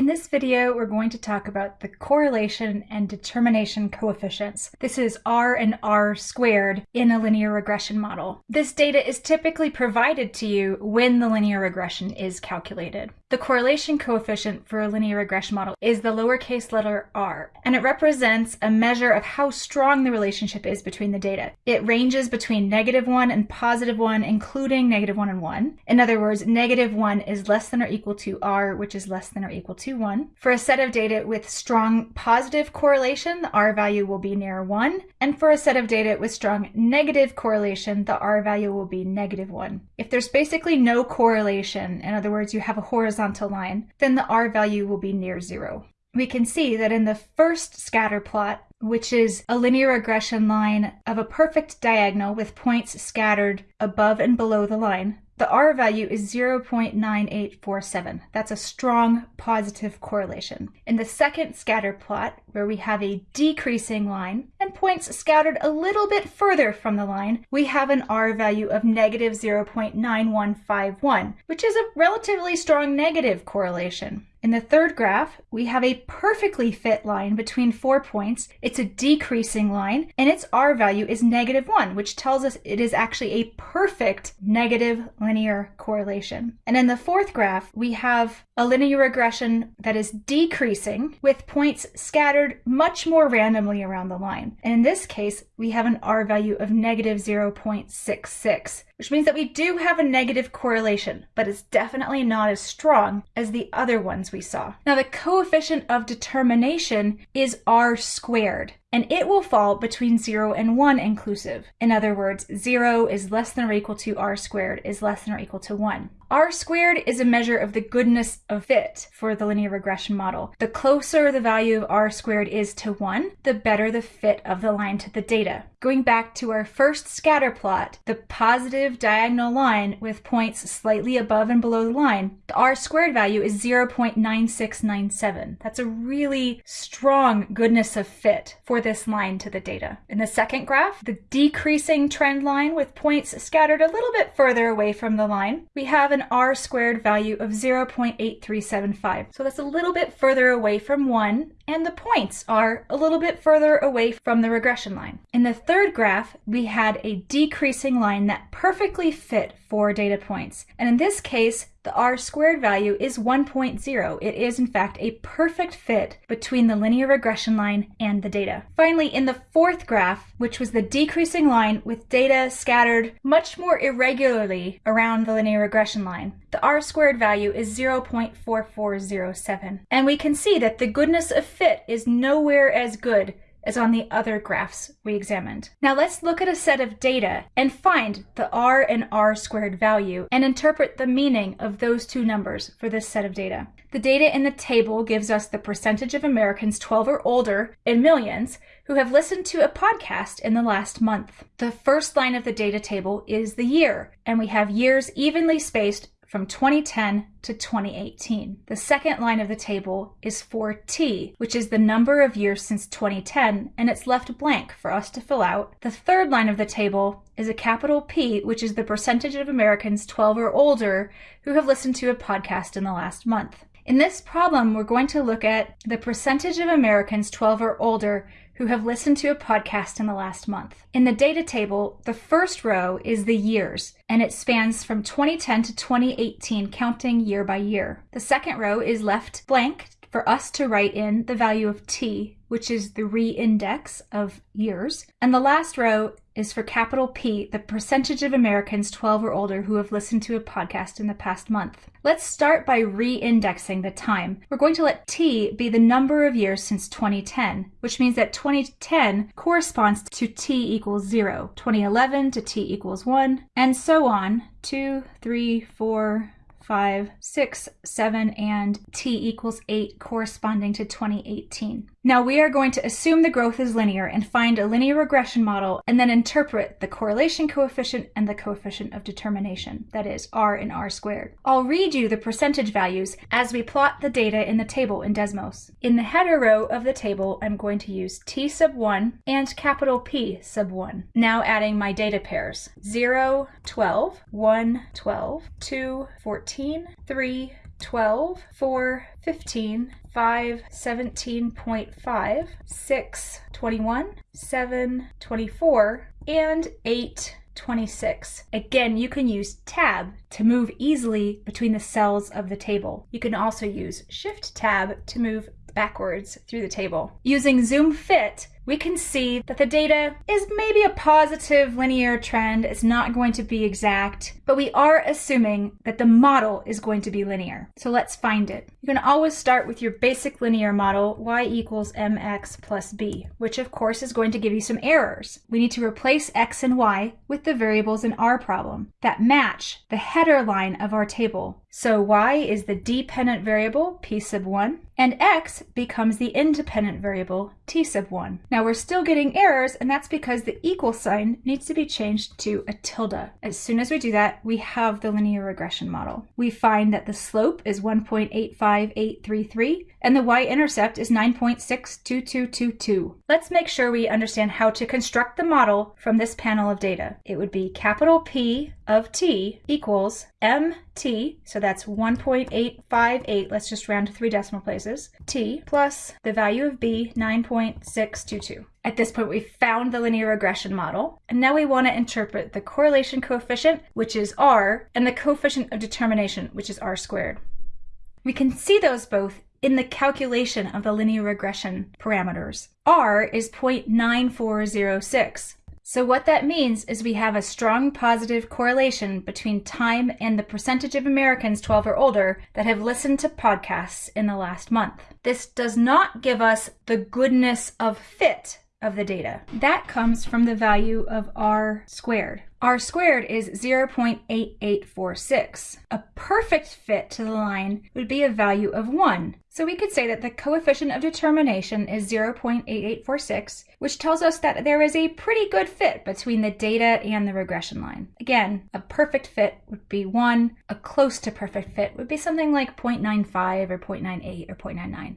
In this video, we're going to talk about the correlation and determination coefficients. This is R and R squared in a linear regression model. This data is typically provided to you when the linear regression is calculated. The correlation coefficient for a linear regression model is the lowercase letter r, and it represents a measure of how strong the relationship is between the data. It ranges between negative 1 and positive 1, including negative 1 and 1. In other words, negative 1 is less than or equal to r, which is less than or equal to 1. For a set of data with strong positive correlation, the r value will be near 1, and for a set of data with strong negative correlation, the r value will be negative 1. If there's basically no correlation, in other words, you have a horizontal horizontal line, then the R value will be near zero. We can see that in the first scatter plot, which is a linear regression line of a perfect diagonal with points scattered above and below the line, the R value is 0.9847. That's a strong positive correlation. In the second scatter plot, where we have a decreasing line points scattered a little bit further from the line, we have an R value of negative 0.9151, which is a relatively strong negative correlation. In the third graph, we have a perfectly fit line between four points. It's a decreasing line, and its R value is negative 1, which tells us it is actually a perfect negative linear correlation. And in the fourth graph, we have a linear regression that is decreasing with points scattered much more randomly around the line. And in this case, we have an R value of negative 0.66 which means that we do have a negative correlation, but it's definitely not as strong as the other ones we saw. Now the coefficient of determination is r squared and it will fall between 0 and 1 inclusive. In other words, 0 is less than or equal to r squared is less than or equal to 1. R squared is a measure of the goodness of fit for the linear regression model. The closer the value of R squared is to 1, the better the fit of the line to the data. Going back to our first scatter plot, the positive diagonal line with points slightly above and below the line, the R squared value is 0.9697. That's a really strong goodness of fit for this line to the data. In the second graph, the decreasing trend line with points scattered a little bit further away from the line, we have an r squared value of 0.8375. So that's a little bit further away from 1, and the points are a little bit further away from the regression line. In the third graph, we had a decreasing line that perfectly fit four data points. And in this case, the r squared value is 1.0. It is in fact a perfect fit between the linear regression line and the data. Finally, in the fourth graph, which was the decreasing line with data scattered much more irregularly around the linear regression line, the r squared value is 0.4407. And we can see that the goodness of fit is nowhere as good as on the other graphs we examined. Now let's look at a set of data and find the r and r squared value and interpret the meaning of those two numbers for this set of data. The data in the table gives us the percentage of Americans 12 or older in millions who have listened to a podcast in the last month. The first line of the data table is the year, and we have years evenly spaced from 2010 to 2018. The second line of the table is for T, which is the number of years since 2010, and it's left blank for us to fill out. The third line of the table is a capital P, which is the percentage of Americans 12 or older who have listened to a podcast in the last month. In this problem, we're going to look at the percentage of Americans 12 or older who have listened to a podcast in the last month. In the data table, the first row is the years, and it spans from 2010 to 2018, counting year by year. The second row is left blank for us to write in the value of t, which is the re-index of years. And the last row is for capital P, the percentage of Americans 12 or older who have listened to a podcast in the past month. Let's start by re-indexing the time. We're going to let T be the number of years since 2010, which means that 2010 corresponds to T equals 0, 2011 to T equals 1, and so on, 2, 3, 4, 5, 6, 7, and t equals 8 corresponding to 2018. Now we are going to assume the growth is linear and find a linear regression model and then interpret the correlation coefficient and the coefficient of determination, that is r and r squared. I'll read you the percentage values as we plot the data in the table in Desmos. In the header row of the table, I'm going to use t sub 1 and capital P sub 1. Now adding my data pairs, 0, 12, 1, 12, 2, 14, 3, 12, 4, 15, 5, 17.5, 6, 21, 7, 24, and 8, 26. Again, you can use tab to move easily between the cells of the table. You can also use shift tab to move backwards through the table. Using Zoom Fit, we can see that the data is maybe a positive linear trend. It's not going to be exact, but we are assuming that the model is going to be linear. So let's find it. You can always start with your basic linear model, y equals mx plus b, which of course is going to give you some errors. We need to replace x and y with the variables in our problem that match the header line of our table. So y is the dependent variable, p sub 1, and x becomes the independent variable, t sub 1. Now we're still getting errors, and that's because the equal sign needs to be changed to a tilde. As soon as we do that, we have the linear regression model. We find that the slope is 1.85833, and the y-intercept is 9.62222. Let's make sure we understand how to construct the model from this panel of data. It would be capital P of t equals mt, so that's 1.858, let's just round to three decimal places, t plus the value of b, 9.622. At this point, we've found the linear regression model, and now we want to interpret the correlation coefficient, which is r, and the coefficient of determination, which is r squared. We can see those both in the calculation of the linear regression parameters. R is 0.9406. So what that means is we have a strong positive correlation between time and the percentage of Americans 12 or older that have listened to podcasts in the last month. This does not give us the goodness of fit of the data. That comes from the value of r squared. r squared is 0.8846. A perfect fit to the line would be a value of 1. So we could say that the coefficient of determination is 0.8846, which tells us that there is a pretty good fit between the data and the regression line. Again, a perfect fit would be 1. A close to perfect fit would be something like 0.95 or 0.98 or 0.99.